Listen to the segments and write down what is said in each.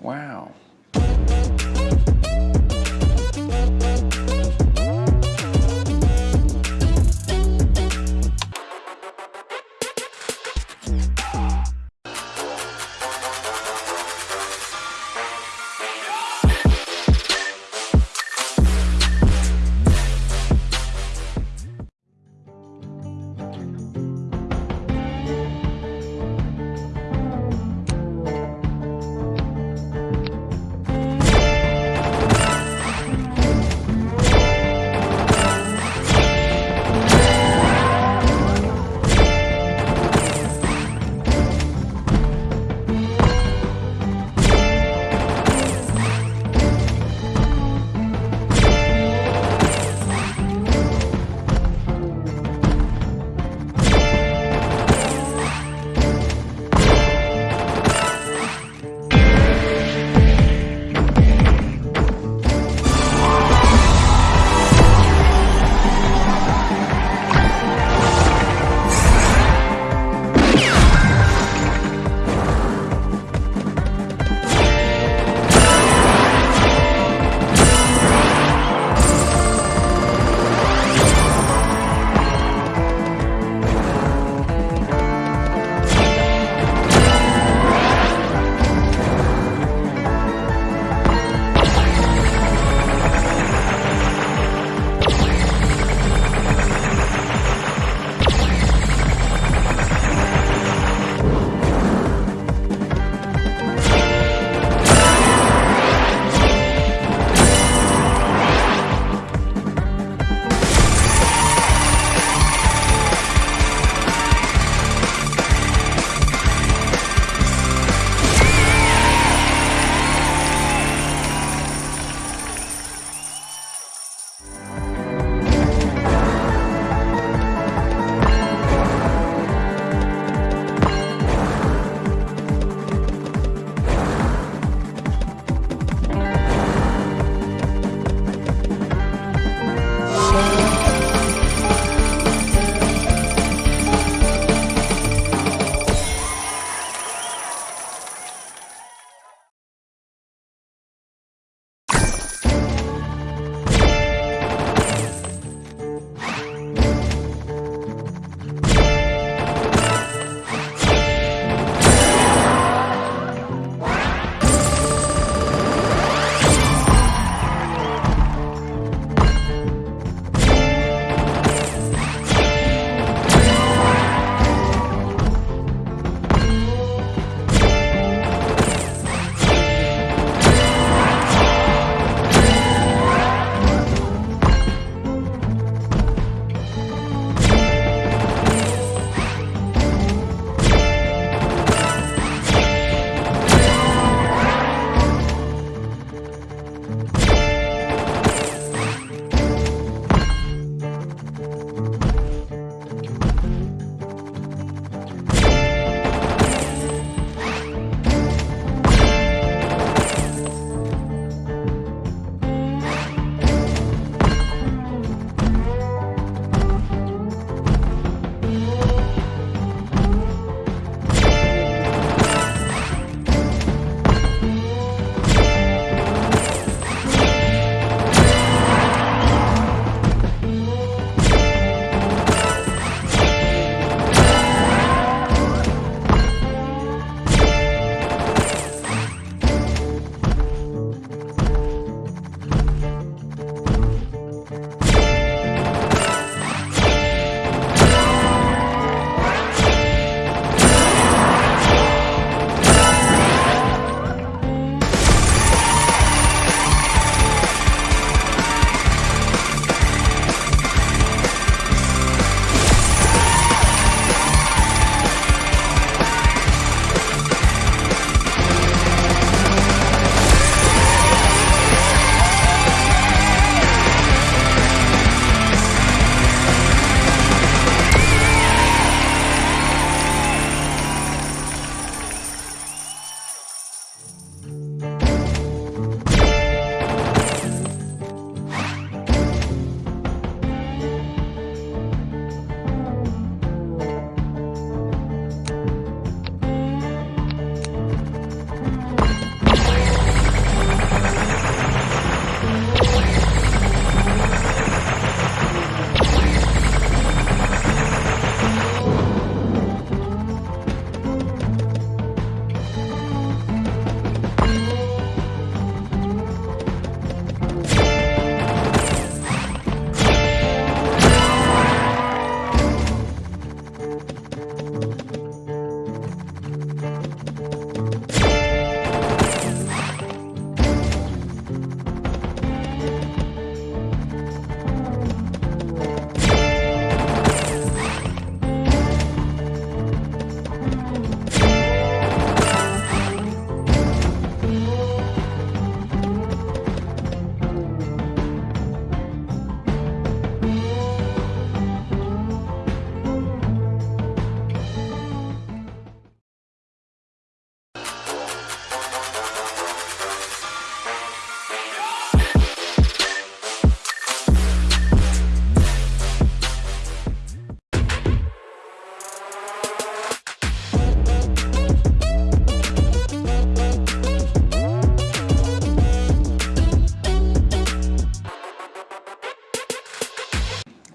Wow.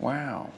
Wow.